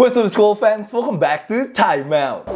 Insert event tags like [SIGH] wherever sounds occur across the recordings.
What's up school fans? Welcome back to Time Out.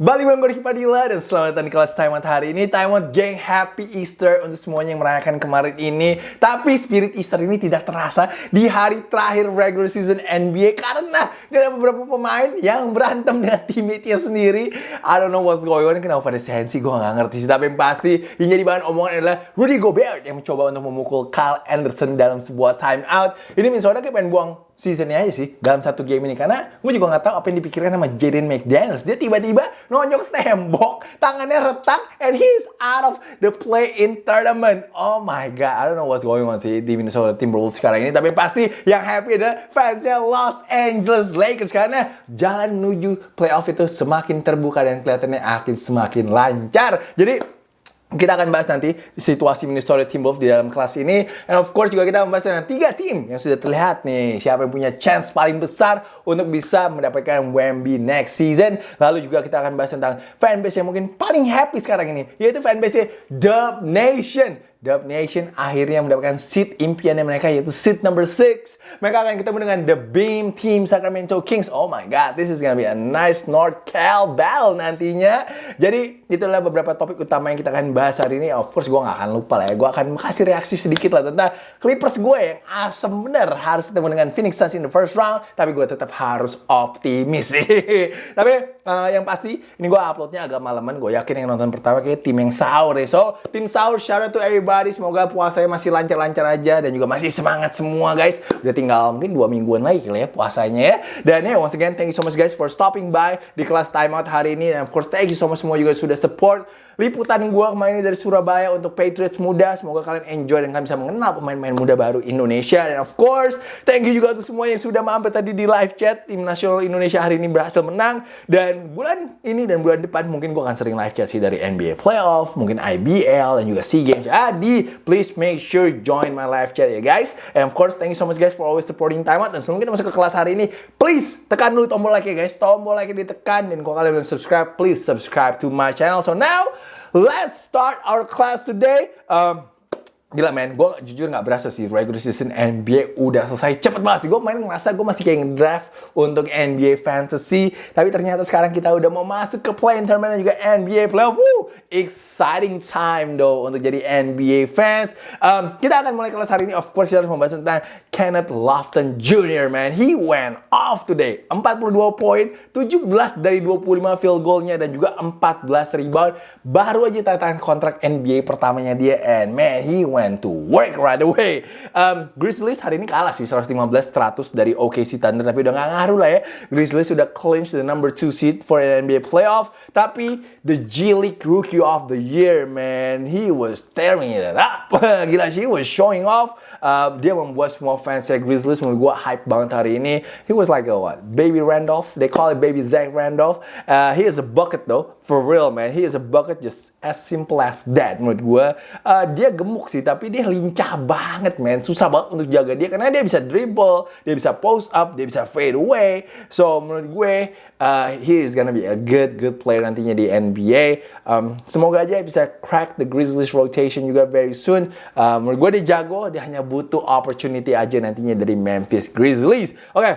Balik bareng gue Padilla dan selamat datang di kelas Time Out hari ini. Time Out Gang Happy Easter untuk semuanya yang merayakan kemarin ini. Tapi spirit Easter ini tidak terasa di hari terakhir regular season NBA Karena ada beberapa pemain yang berantem dengan teammate-nya sendiri. I don't know what's going on, kenapa pada sensi? Gue gak ngerti sih. Tapi yang pasti yang jadi bahan omongan adalah Rudy Gobert yang mencoba untuk memukul Kyle Anderson dalam sebuah time out. Ini Minnesota kayak pengen buang seasonnya aja sih dalam satu game ini. Karena gue juga nggak tahu apa yang dipikirkan sama Jaden McDaniels. Dia tiba-tiba nonyok tembok tangannya retak and he's out of the play in tournament. Oh my god I don't know what's going on sih di Minnesota Timberwolves sekarang ini. Tapi pasti yang happy adalah fansnya Los Angeles Lakers. Karena jalan menuju playoff itu semakin terbuka dan kelihatannya akan semakin lancar. Jadi kita akan bahas nanti situasi Minnesota Timberwolves di dalam kelas ini. And of course juga kita membahas tentang tiga tim yang sudah terlihat nih. Siapa yang punya chance paling besar untuk bisa mendapatkan Wemby next season. Lalu juga kita akan bahas tentang fanbase yang mungkin paling happy sekarang ini. Yaitu fanbase Dub Nation. Dub Nation akhirnya mendapatkan seat impiannya mereka yaitu seat number 6. Mereka akan ketemu dengan The Beam Team Sacramento Kings. Oh my god, this is gonna be a nice North Cal battle nantinya. Jadi itulah beberapa topik utama yang kita akan bahas hari ini. Of course gue gak akan lupa lah ya. Gue akan kasih reaksi sedikit lah tentang Clippers gue yang asem bener harus ketemu dengan Phoenix Suns in the first round. Tapi gue tetap harus optimis sih. [LAUGHS] tapi uh, yang pasti ini gue uploadnya agak malaman. Gue yakin yang nonton pertama kayak tim yang sahur ya. So tim sahur shout out to everybody everybody. Semoga puasanya masih lancar-lancar aja dan juga masih semangat semua guys. Udah tinggal mungkin dua mingguan lagi kali ya puasanya ya. Dan ya once again thank you so much guys for stopping by di kelas timeout hari ini. Dan of course thank you so much semua juga sudah support liputan gue kemarin dari Surabaya untuk Patriots muda. Semoga kalian enjoy dan kalian bisa mengenal pemain-pemain muda baru Indonesia. Dan of course, thank you juga untuk semua yang sudah mampir tadi di live chat. Tim nasional Indonesia hari ini berhasil menang. Dan bulan ini dan bulan depan mungkin gue akan sering live chat sih dari NBA Playoff, mungkin IBL, dan juga SEA Games. Jadi, please make sure join my live chat ya guys. And of course, thank you so much guys for always supporting Time Out. Dan sebelum kita masuk ke kelas hari ini, please tekan dulu tombol like ya guys. Tombol like ditekan. Dan kalau kalian belum subscribe, please subscribe to my channel. So now, Let's start our class today. Um, Gila men, gue jujur gak berasa sih regular season NBA udah selesai cepet banget sih. Gue main ngerasa gue masih kayak draft untuk NBA Fantasy. Tapi ternyata sekarang kita udah mau masuk ke play-in tournament dan juga NBA Playoff. Woo! Exciting time though untuk jadi NBA fans. Um, kita akan mulai kelas hari ini. Of course kita harus membahas tentang Kenneth Lofton Jr. man. He went off today. 42 poin, 17 dari 25 field goalnya dan juga 14 rebound. Baru aja tanda kontrak NBA pertamanya dia. And man, he went went to work right away. Um, Grizzlies hari ini kalah sih 115-100 dari OKC Thunder tapi udah gak ngaruh lah ya. Grizzlies sudah clinch the number 2 seed for an NBA playoff. Tapi the G League Rookie of the Year man, he was tearing it up. [LAUGHS] Gila sih, he was showing off. Uh, dia membuat semua fans ya Grizzlies menurut gue hype banget hari ini. He was like a what? Baby Randolph. They call it Baby Zach Randolph. Uh, he is a bucket though, for real man. He is a bucket just as simple as that menurut gue. Uh, dia gemuk sih tapi dia lincah banget man. Susah banget untuk jaga dia karena dia bisa dribble, dia bisa post up, dia bisa fade away. So menurut gue uh, he is gonna be a good good player nantinya di NBA. Um, semoga aja bisa crack the Grizzlies rotation juga very soon. Uh, menurut gue dia jago, dia hanya butuh opportunity aja nantinya dari Memphis Grizzlies. Oke. Okay.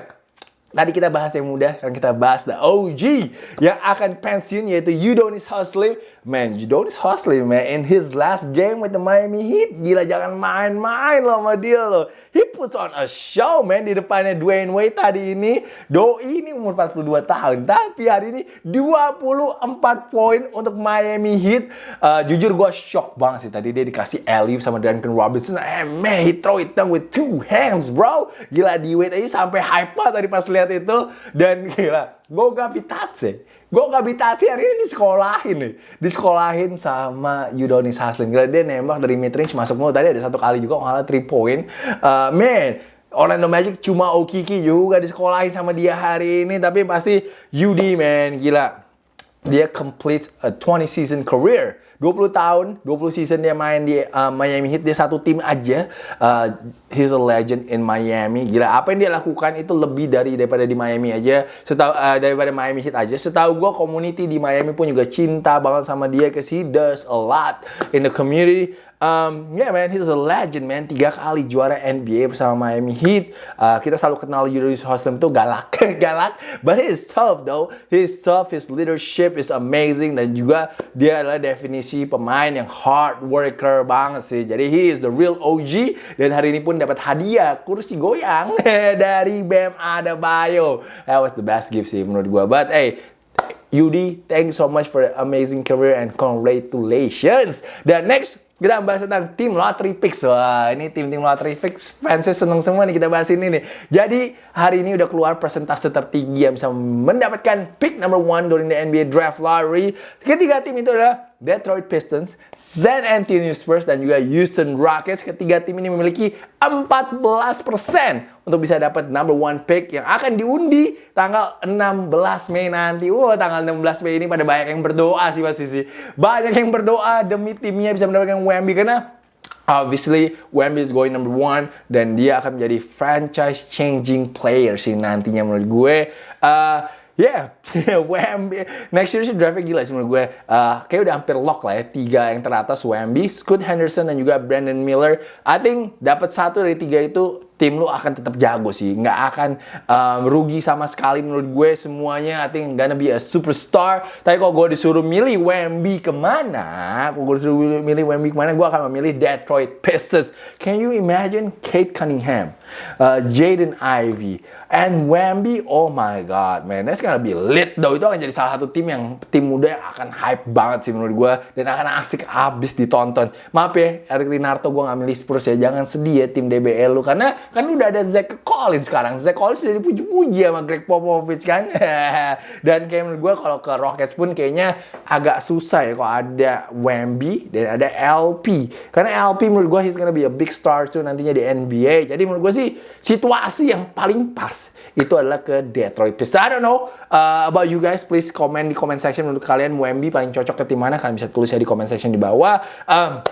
Tadi kita bahas yang muda, sekarang kita bahas the OG yang akan pensiun yaitu Udonis Haslem Man, Udonis Haslem, man, in his last game with the Miami Heat, gila jangan main-main loh sama dia loh. He puts on a show, man, di depannya Dwayne Wade tadi ini. Doi ini umur 42 tahun, tapi hari ini 24 poin untuk Miami Heat. Uh, jujur gue shock banget sih tadi dia dikasih alley sama Duncan Robinson. Eh, man, he throw it down with two hands, bro. Gila, di Wade aja sampai hype tadi pas lihat itu. Dan gila, gue gak pitatse Gue gak bitati hari ini disekolahin nih. Disekolahin sama Yudonis Haslem. Gila dia nembak dari mid range masuk mulu. Tadi ada satu kali juga ngalah 3 point. Uh, man, Orlando Magic cuma Okiki juga disekolahin sama dia hari ini. Tapi pasti Yudi man, gila. Dia complete a 20 season career 20 tahun, 20 season dia main di uh, Miami Heat, dia satu tim aja. Uh, he's a legend in Miami. Gila, apa yang dia lakukan itu lebih dari daripada di Miami aja. Setahu uh, daripada Miami Heat aja. Setahu gue community di Miami pun juga cinta banget sama dia cause he does a lot in the community. Um, yeah man, he's a legend man. Tiga kali juara NBA bersama Miami Heat. Uh, kita selalu kenal Julius Haslam tuh galak, [LAUGHS] galak. But he's tough though. He's tough. His leadership is amazing dan juga dia adalah definisi pemain yang hard worker banget sih. Jadi he is the real OG dan hari ini pun dapat hadiah kursi goyang [LAUGHS] dari Bam Adebayo. That was the best gift sih menurut gua. But hey, Yudi, thank you so much for the amazing career and congratulations. Dan next, kita bahas tentang tim lottery picks. Wah, ini tim-tim lottery picks fansnya seneng semua nih kita bahas ini nih. Jadi, hari ini udah keluar persentase tertinggi yang bisa mendapatkan pick number one during the NBA Draft Lottery. Ketiga tim itu adalah Detroit Pistons, San Antonio Spurs, dan juga Houston Rockets. Ketiga tim ini memiliki 14% untuk bisa dapat number one pick yang akan diundi tanggal 16 Mei nanti. Wah, tanggal 16 Mei ini pada banyak yang berdoa sih pasti sih. Banyak yang berdoa demi timnya bisa mendapatkan Wemby karena Obviously, Wemby is going number one dan dia akan menjadi franchise changing player sih nantinya menurut gue. Uh, Yeah, [LAUGHS] Wemby. Next year sih draftnya gila sih menurut gue. Uh, kayak udah hampir lock lah ya. Tiga yang teratas Wemby, Scoot Henderson, dan juga Brandon Miller. I think dapat satu dari tiga itu tim lu akan tetap jago sih. Nggak akan um, rugi sama sekali menurut gue. Semuanya I think gonna be a superstar. Tapi kalau gue disuruh milih Wemby ke mana, kalau gue disuruh milih Wemby ke mana, gue akan memilih Detroit Pistons. Can you imagine Kate Cunningham, uh, Jaden Ivey, And Wemby, oh my god, man, that's gonna be lit though. Itu akan jadi salah satu tim yang tim muda yang akan hype banget sih menurut gue dan akan asik abis ditonton. Maaf ya, Eric Linarto gue nggak milih Spurs ya. Jangan sedih ya tim DBL lu karena kan udah ada Zach Collins sekarang. Zach Collins udah dipuji-puji sama Greg Popovich kan. [LAUGHS] dan kayak menurut gue kalau ke Rockets pun kayaknya agak susah ya kalau ada Wemby dan ada LP. Karena LP menurut gue he's gonna be a big star tuh nantinya di NBA. Jadi menurut gue sih situasi yang paling pas itu adalah ke Detroit Pistons. I don't know uh, about you guys. Please comment di comment section menurut kalian Wemby paling cocok ke tim mana. Kalian bisa tulis ya di comment section di bawah. Um,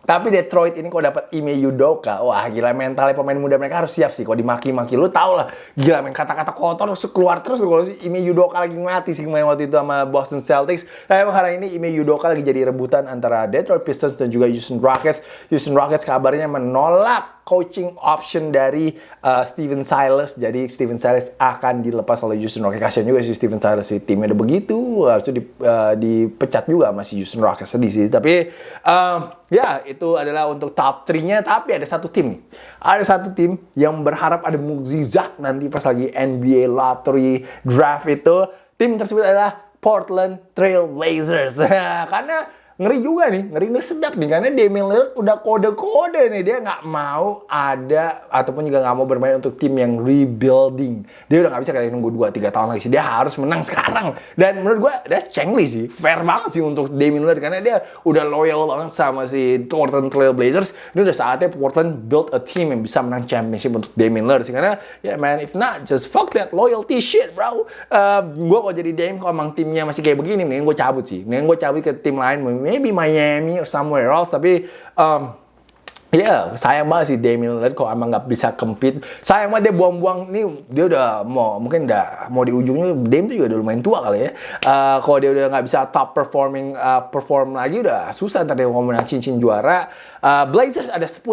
tapi Detroit ini kok dapat Ime Yudoka, wah gila mentalnya pemain muda mereka harus siap sih. Kalau dimaki-maki lu tau lah, gila main kata-kata kotor terus keluar terus kalau si Ime Yudoka lagi mati sih main waktu itu sama Boston Celtics. Tapi emang hari ini Ime Yudoka lagi jadi rebutan antara Detroit Pistons dan juga Houston Rockets. Houston Rockets kabarnya menolak coaching option dari uh, Steven Silas. Jadi Steven Silas akan dilepas oleh Houston Rockets. Kasian juga si Steven Silas si timnya udah begitu. Habis itu di, uh, dipecat juga masih Houston Rockets sedih sih. Tapi uh, ya itu adalah untuk top 3-nya. Tapi ada satu tim nih. Ada satu tim yang berharap ada mukjizat nanti pas lagi NBA Lottery Draft itu. Tim tersebut adalah Portland Trail Blazers. [LAUGHS] Karena ngeri juga nih, ngeri ngeri sedap nih karena Damian Lillard udah kode-kode nih dia nggak mau ada ataupun juga nggak mau bermain untuk tim yang rebuilding. Dia udah nggak bisa kayak nunggu 2 3 tahun lagi sih. Dia harus menang sekarang. Dan menurut gua that's cengli sih. Fair banget sih untuk Damian Lillard karena dia udah loyal banget sama si Portland Trail Blazers. Ini udah saatnya Portland build a team yang bisa menang championship untuk Damian Lillard sih karena ya yeah, man if not just fuck that loyalty shit bro. Uh, gua kalau jadi Dame kalau emang timnya masih kayak begini mending gue cabut sih. Mending gue cabut ke tim lain maybe Miami or somewhere else tapi um, Ya, yeah, sayang banget sih Damian Lillard kalau emang nggak bisa compete. Sayang banget dia buang-buang nih, dia udah mau mungkin udah mau di ujungnya Dame tuh juga udah lumayan tua kali ya. Uh, kalau dia udah nggak bisa top performing uh, perform lagi udah susah ntar dia mau menang cincin juara. Uh, Blazers ada 10,5%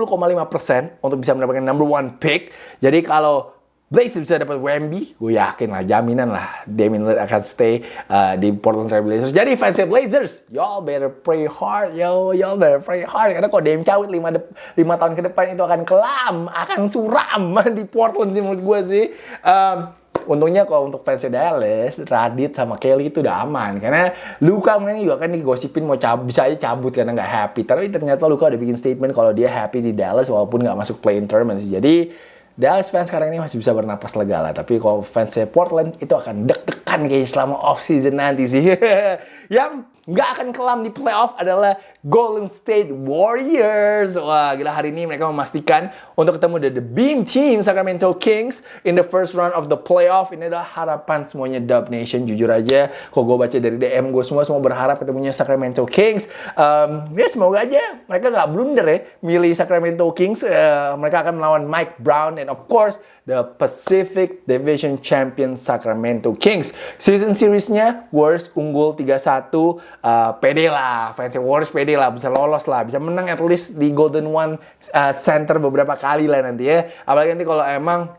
untuk bisa mendapatkan number one pick. Jadi kalau Blazers bisa dapat Wemby, gue yakin lah, jaminan lah Damian Lillard akan stay uh, di Portland Trail Blazers. Jadi fans Blazers, y'all better pray hard, yo, y'all better pray hard. Karena kalau Dame cabut 5, 5 tahun ke depan itu akan kelam, akan suram [LAUGHS] di Portland sih menurut gue sih. Um, untungnya kalau untuk fans Dallas, Radit sama Kelly itu udah aman. Karena Luka mungkin juga kan digosipin mau cabut, bisa aja cabut karena nggak happy. Tapi ternyata Luka udah bikin statement kalau dia happy di Dallas walaupun nggak masuk play-in tournament sih. Jadi Dallas fans sekarang ini masih bisa bernapas lega lah. Tapi kalau fansnya Portland itu akan deg-degan kayaknya selama off season nanti sih. [LAUGHS] yang nggak akan kelam di playoff adalah Golden State Warriors. Wah, gila hari ini mereka memastikan untuk ketemu the, the Beam Team Sacramento Kings in the first round of the playoff. Ini adalah harapan semuanya Dub Nation. Jujur aja, kok gue baca dari DM gue semua semua berharap ketemunya Sacramento Kings. Um, ya semoga aja mereka nggak blunder ya milih Sacramento Kings. Uh, mereka akan melawan Mike Brown and of course the Pacific Division Champion Sacramento Kings. Season seriesnya Warriors unggul 3-1. Uh, pede lah, fans Warriors pede lah, bisa lolos lah, bisa menang at least di Golden One uh, Center beberapa kali lah nanti ya. Apalagi nanti kalau emang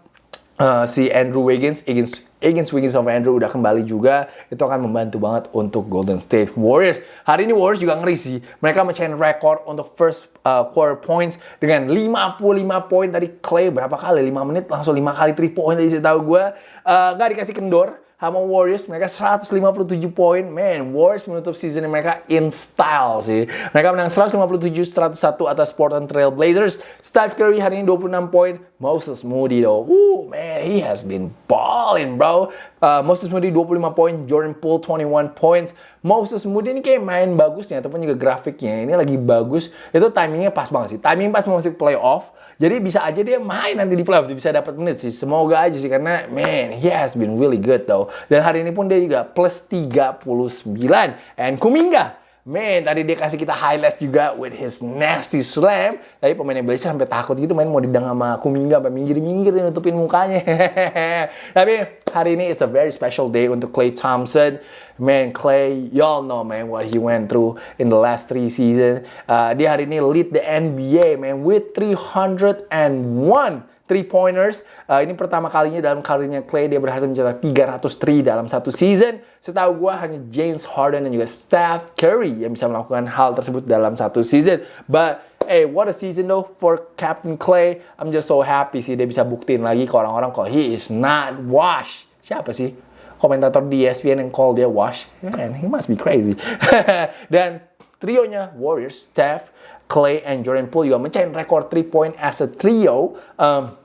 uh, si Andrew Wiggins, Wiggins Higgins Wiggins sama Andrew udah kembali juga, itu akan membantu banget untuk Golden State Warriors. Hari ini Warriors juga ngeri sih. Mereka mencain rekor untuk first uh, quarter points dengan 55 poin dari Clay berapa kali? 5 menit langsung 5 kali 3 point tadi saya tahu gue. Uh, gak dikasih kendor sama Warriors mereka 157 poin. Man Warriors menutup season mereka in style sih. Mereka menang 157-101 atas Portland Trail Blazers. Steph Curry hari ini 26 poin. Moses Moody though. Ooh, man he has been balling bro. Uh, Moses Moody 25 poin. Jordan Poole 21 points Moses Moody ini kayak main bagusnya ataupun juga grafiknya ini lagi bagus. Itu timingnya pas banget sih. Timing pas mau masuk playoff jadi bisa aja dia main nanti di playoff bisa dapat menit sih. Semoga aja sih karena man he has been really good though. Dan hari ini pun dia juga plus 39. And Kuminga, Man, tadi dia kasih kita highlight juga with his nasty slam. Tapi pemainnya Blazers sampai takut gitu main mau didang sama Kuminga sampai minggir-minggir nutupin mukanya. [LAUGHS] Tapi hari ini is a very special day untuk Clay Thompson. Man, Clay, y'all know man what he went through in the last three seasons. Uh, dia hari ini lead the NBA man with 301 three pointers. Uh, ini pertama kalinya dalam karirnya Clay dia berhasil mencetak 303 dalam satu season. Setahu gue hanya James Harden dan juga Steph Curry yang bisa melakukan hal tersebut dalam satu season. But hey, what a season though for Captain Clay. I'm just so happy sih dia bisa buktiin lagi ke orang-orang kalau he is not washed. Siapa sih? Komentator di ESPN yang call dia wash. Man, he must be crazy. [LAUGHS] dan trionya Warriors, Steph, Clay, and Jordan Poole juga mencapai rekor 3 point as a trio. Um,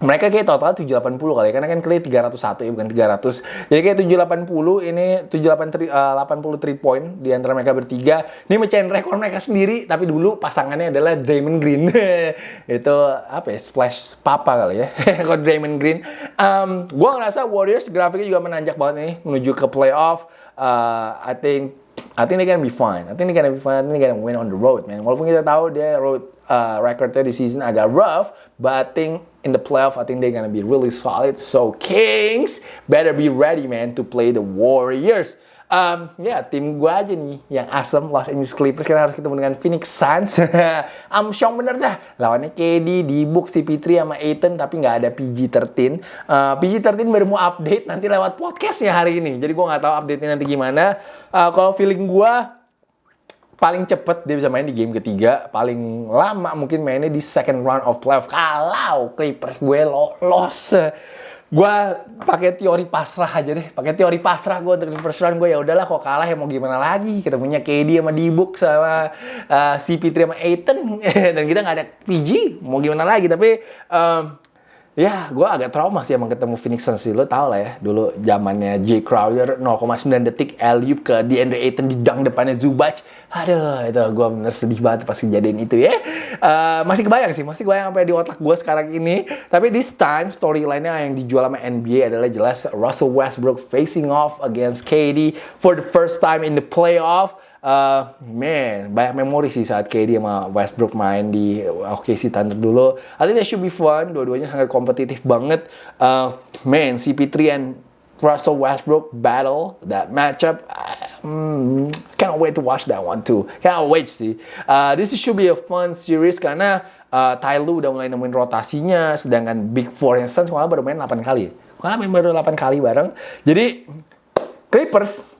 mereka kayak total 780 kali karena kan Clay 301 ya bukan 300 jadi kayak 780 ini 780 uh, 83 point di antara mereka bertiga. Ini mecahin rekor mereka sendiri tapi dulu pasangannya adalah Draymond Green. [LAUGHS] Itu apa ya splash papa kali ya [LAUGHS] kalau Draymond Green. Um, gue ngerasa Warriors grafiknya juga menanjak banget nih menuju ke playoff. Uh, I think I think they gonna be fine. I think they gonna be fine. I think they gonna win on the road, man. Walaupun kita tahu dia road uh, recordnya di season agak rough, but I think in the playoff, I think they're gonna be really solid. So Kings better be ready, man, to play the Warriors. Um, ya, tim gue aja nih yang asem Los Angeles Clippers karena harus ketemu dengan Phoenix Suns. [LAUGHS] Amsyong bener dah. Lawannya KD, Dibuk, CP3 sama Aiton tapi nggak ada PG-13. Uh, PG-13 baru mau update nanti lewat podcast ya hari ini. Jadi gue nggak tahu update-nya nanti gimana. Uh, kalau feeling gue paling cepet dia bisa main di game ketiga, paling lama mungkin mainnya di second round of playoff. Kalau Clippers gue lolos gue pakai teori pasrah aja deh. Pakai teori pasrah gue untuk round gue ya udahlah kok kalah ya mau gimana lagi? Kita punya KD sama Dibuk sama uh, CP3 sama Aiton [LAUGHS] dan kita nggak ada PG mau gimana lagi? Tapi um, Ya, gue agak trauma sih emang ketemu Phoenix Suns sih. Lo tau lah ya, dulu zamannya J. Crowder 0,9 detik Eliup ke DeAndre Ayton di dang depannya Zubac. Aduh, itu gue bener sedih banget pas kejadian itu ya. Uh, masih kebayang sih, masih kebayang apa di otak gue sekarang ini. Tapi this time, storyline-nya yang dijual sama NBA adalah jelas Russell Westbrook facing off against KD for the first time in the playoff uh, man, banyak memori sih saat KD sama Westbrook main di OKC Thunder dulu. I think that should be fun. Dua-duanya sangat kompetitif banget. Uh, man, CP3 and Russell Westbrook battle that matchup. Um, can't wait to watch that one too. Can't wait sih. Uh, this should be a fun series karena uh, Tyloo udah mulai nemuin rotasinya, sedangkan Big Four yang Suns malah baru main 8 kali. Malah baru 8 kali bareng. Jadi Clippers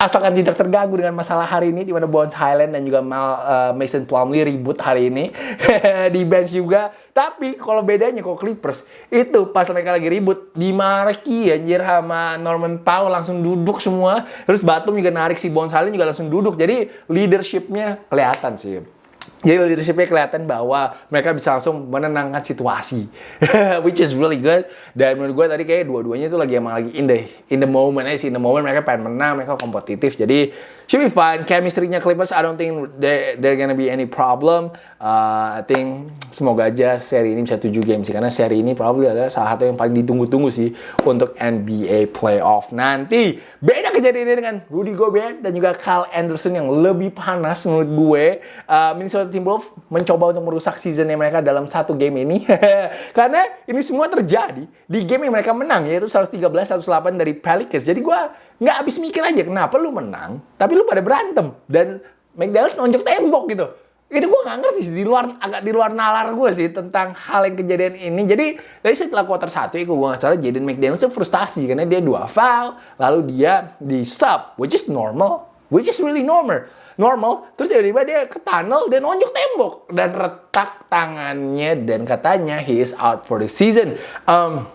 asalkan tidak terganggu dengan masalah hari ini di mana Bones Highland dan juga Mal, uh, Mason Plumlee ribut hari ini [LAUGHS] di bench juga. Tapi kalau bedanya kok Clippers itu pas mereka lagi ribut di Marki anjir sama Norman Powell langsung duduk semua. Terus Batum juga narik si Bones Highland juga langsung duduk. Jadi leadershipnya kelihatan sih. Jadi leadershipnya kelihatan bahwa mereka bisa langsung menenangkan situasi, [LAUGHS] which is really good. Dan menurut gue tadi kayak dua-duanya itu lagi emang lagi in the in the moment aja sih, in the moment mereka pengen menang, mereka kompetitif. Jadi should be fine. Chemistry-nya Clippers, I don't think there, there gonna be any problem. Uh, I think semoga aja seri ini bisa 7 game sih, karena seri ini probably adalah salah satu yang paling ditunggu-tunggu sih untuk NBA playoff nanti. Beda kejadiannya dengan Rudy Gobert dan juga Kyle Anderson yang lebih panas menurut gue. Uh, Minnesota Timberwolves mencoba untuk merusak seasonnya mereka dalam satu game ini. [LAUGHS] Karena ini semua terjadi di game yang mereka menang, yaitu 113-108 dari Pelicans. Jadi gue nggak habis mikir aja kenapa lu menang, tapi lu pada berantem. Dan McDaniels nonjok tembok gitu. Itu gue nggak ngerti sih, di luar, agak di luar nalar gue sih tentang hal yang kejadian ini. Jadi dari setelah quarter satu itu gue nggak salah Jaden McDaniels tuh frustasi karena dia dua foul, lalu dia di sub, which is normal, which is really normal normal terus tiba-tiba dia ke tunnel dan nonjok tembok dan retak tangannya dan katanya he is out for the season um,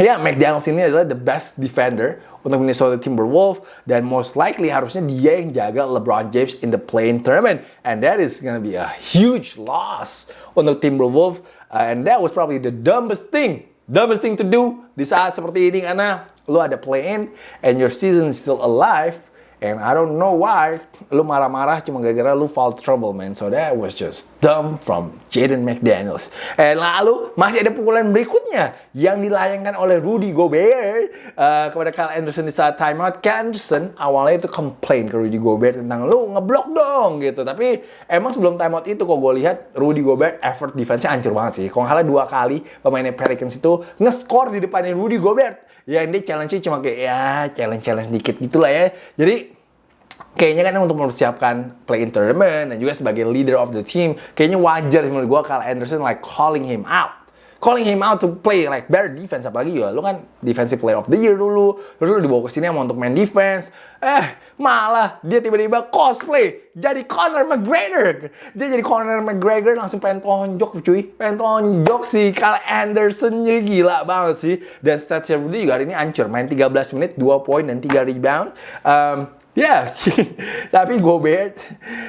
ya yeah, McDaniels ini adalah the best defender untuk Minnesota Timberwolves dan most likely harusnya dia yang jaga LeBron James in the playing tournament. And that is gonna be a huge loss untuk Timberwolves. Uh, and that was probably the dumbest thing dumbest thing to do di saat seperti ini. Karena lu ada play-in and your season is still alive And I don't know why lu marah-marah cuma gara-gara lu fall trouble man. So that was just dumb from Jaden McDaniels. And lalu masih ada pukulan berikutnya yang dilayangkan oleh Rudy Gobert uh, kepada Kyle Anderson di saat timeout. Kyle Anderson awalnya itu komplain ke Rudy Gobert tentang lu ngeblok dong gitu. Tapi emang sebelum timeout itu kok gue lihat Rudy Gobert effort defense-nya hancur banget sih. Kalau nggak dua kali pemainnya Pelicans itu nge-score di depannya Rudy Gobert. Ya ini challenge-nya cuma kayak ya challenge-challenge dikit gitulah ya. Jadi kayaknya kan untuk mempersiapkan play in tournament dan juga sebagai leader of the team, kayaknya wajar menurut gue Kyle Anderson like calling him out. Calling him out to play like better defense apalagi ya lu kan defensive player of the year dulu terus lu dibawa ke sini mau untuk main defense eh malah dia tiba-tiba cosplay jadi Conor McGregor. Dia jadi Conor McGregor langsung pengen tonjok cuy. Pengen tonjok si Kyle Anderson nya. Gila banget sih. Dan statsnya Rudy juga hari ini hancur. Main 13 menit 2 poin dan 3 rebound. Um, Ya, [LAUGHS] tapi Gobert,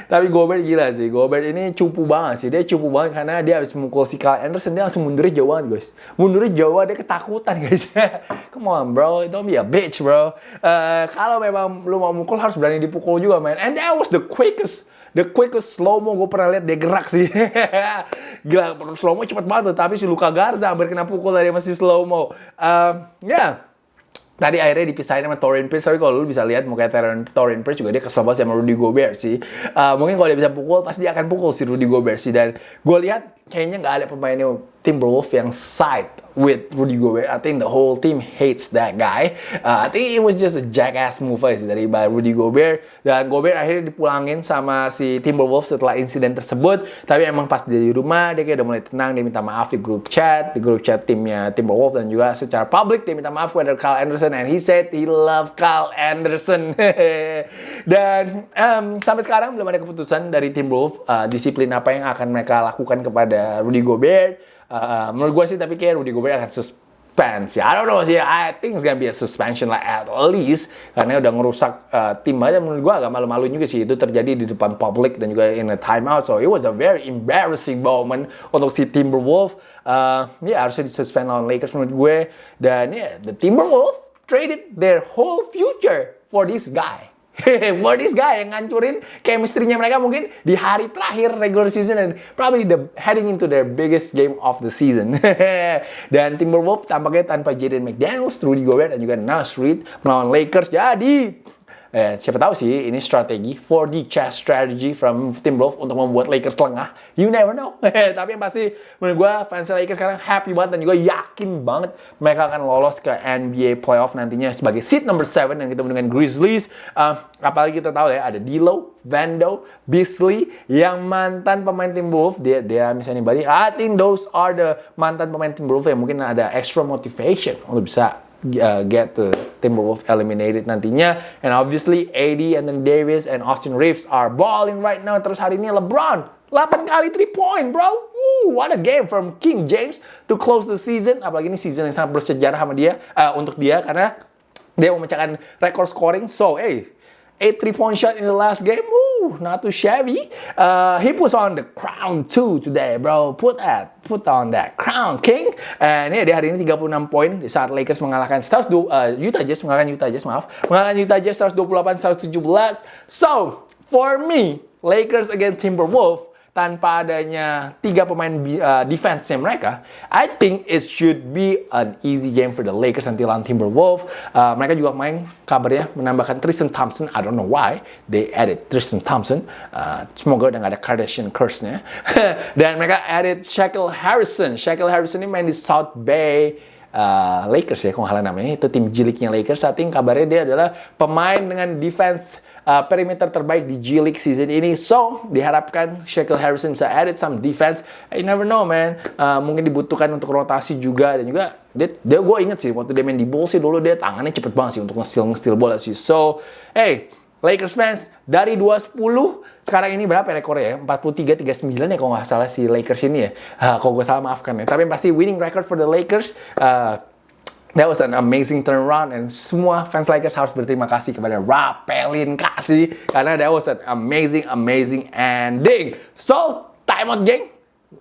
tapi Gobert gila sih. Gobert ini cupu banget sih. Dia cupu banget karena dia habis mukul si Kyle Anderson, dia langsung mundurnya jauh banget, guys. Mundurnya jauh, dia ketakutan, [LAUGHS] guys. Come on, bro. Don't be a bitch, bro. Uh, kalau memang lu mau mukul, harus berani dipukul juga, man. And that was the quickest the quickest slow mo gue pernah lihat dia gerak sih. [LAUGHS] Gila, slow mo cepet banget Tapi si Luka Garza hampir kena pukul dari masih slow mo. Uh, ya, yeah tadi akhirnya dipisahin sama Torin Prince tapi kalau lu bisa lihat muka Torin, Torin Prince juga dia kesel banget sama Rudy Gobert sih. Uh, mungkin kalau dia bisa pukul pasti dia akan pukul si Rudy Gobert sih. Dan gue lihat kayaknya nggak ada pemainnya Timberwolves yang side with Rudy Gobert. I think the whole team hates that guy. Uh, I think it was just a jackass move aja dari by Rudy Gobert. Dan Gobert akhirnya dipulangin sama si Timberwolves setelah insiden tersebut. Tapi emang pas dia di rumah, dia kayak udah mulai tenang. Dia minta maaf di grup chat, di grup chat timnya Timberwolves. Dan juga secara publik dia minta maaf kepada Kyle Anderson. And he said he love Kyle Anderson. [LAUGHS] dan um, sampai sekarang belum ada keputusan dari Timberwolves uh, disiplin apa yang akan mereka lakukan kepada Rudy Gobert Uh, menurut gue sih tapi kayak Rudy Gobert akan suspend sih. I don't know sih. I think it's gonna be a suspension like at least karena udah ngerusak uh, tim aja menurut gue agak malu-malu juga sih itu terjadi di depan publik dan juga in a timeout. So it was a very embarrassing moment untuk si Timberwolves. Uh, ya harusnya disuspend lawan Lakers menurut gue dan ya yeah, the Timberwolves traded their whole future for this guy. For this guy yang ngancurin chemistry-nya mereka mungkin di hari terakhir regular season and probably the heading into their biggest game of the season. dan Timberwolves tampaknya tanpa Jaden McDaniels, Rudy Gobert dan juga Nash Reed melawan Lakers. Jadi Eh, siapa tahu sih ini strategi 4D chess strategy from Timberwolves untuk membuat Lakers lengah. You never know. [LAUGHS] Tapi yang pasti menurut gue fans Lakers sekarang happy banget dan juga yakin banget mereka akan lolos ke NBA playoff nantinya sebagai seat number 7 dan kita dengan Grizzlies. Uh, apalagi kita tahu ya ada D'Lo, Vando, Beasley yang mantan pemain Timberwolves. Dia dia misalnya anybody. I think those are the mantan pemain Timberwolves yang mungkin ada extra motivation untuk bisa uh, get the Timberwolves eliminated nantinya. And obviously AD and then Davis and Austin Reeves are balling right now. Terus hari ini LeBron 8 kali 3 point, bro. Woo, what a game from King James to close the season. Apalagi ini season yang sangat bersejarah sama dia uh, untuk dia karena dia memecahkan rekor scoring. So, hey, 8 3 point shot in the last game. Woo, not too shabby. Uh, he puts on the crown too today, bro. Put that, put on that crown, king. And ini dia hari ini 36 poin di saat Lakers mengalahkan Stars uh, Utah Jazz mengalahkan Utah Jazz, maaf. Mengalahkan Utah Jazz 128 117. So, for me, Lakers against Timberwolves tanpa adanya tiga pemain uh, defense mereka, I think it should be an easy game for the Lakers nanti lawan Timberwolves. Uh, mereka juga main kabarnya menambahkan Tristan Thompson. I don't know why they added Tristan Thompson. Uh, semoga udah gak ada Kardashian curse-nya. [LAUGHS] Dan mereka added Shaquille Harrison. Shaquille Harrison ini main di South Bay uh, Lakers ya, kalau namanya. Itu tim jiliknya Lakers. Saat ini kabarnya dia adalah pemain dengan defense uh, perimeter terbaik di G League season ini. So, diharapkan Shaquille Harrison bisa added some defense. You never know, man. Uh, mungkin dibutuhkan untuk rotasi juga dan juga dia, dia gue inget sih waktu dia main di Bulls sih dulu dia tangannya cepet banget sih untuk nge-steal nge-steal bola sih. So, hey, Lakers fans dari 210 sekarang ini berapa ya rekornya ya? 43 39 ya kalau nggak salah si Lakers ini ya. Uh, kalau gue salah maafkan ya. Tapi pasti winning record for the Lakers. Uh, That was an amazing turnaround and semua fans Lakers harus berterima kasih kepada Rapelin kasih karena that was an amazing amazing ending. So, time out geng.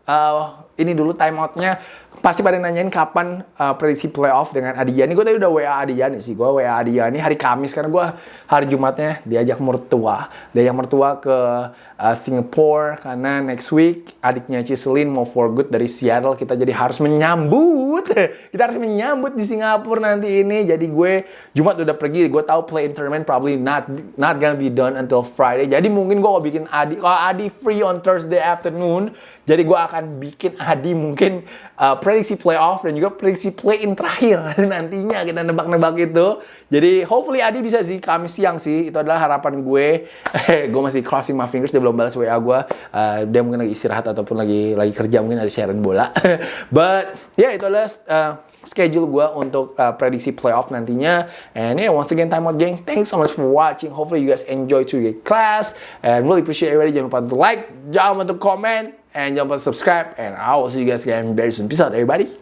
Uh, ini dulu time outnya pasti pada nanyain kapan uh, prediksi playoff dengan Adiani. Gue tadi udah WA Adiani sih. Gue WA Adiani hari Kamis karena gue hari Jumatnya diajak mertua. Diajak mertua ke uh, Singapore karena next week adiknya Ciselin mau for good dari Seattle. Kita jadi harus menyambut. [LAUGHS] Kita harus menyambut di Singapura nanti ini. Jadi gue Jumat udah pergi. Gue tahu play in tournament probably not not gonna be done until Friday. Jadi mungkin gue mau bikin Adi. Kalau Adi free on Thursday afternoon. Jadi gue akan bikin Adi mungkin uh, prediksi playoff dan juga prediksi play-in terakhir [LAUGHS] nantinya kita nebak-nebak itu. Jadi hopefully Adi bisa sih Kamis siang sih. Itu adalah harapan gue. [LAUGHS] gue masih crossing my fingers dia belum balas WA gue. Uh, dia mungkin lagi istirahat ataupun lagi lagi kerja mungkin ada siaran bola. [LAUGHS] But ya yeah, itu adalah uh, schedule gue untuk uh, prediksi playoff nantinya. And yeah, once again, time out gang. Thanks so much for watching. Hopefully you guys enjoy to your class. And really appreciate everybody. Jangan lupa untuk like, jangan lupa untuk comment, and lupa subscribe. And I will see you guys again very soon. Peace out, everybody.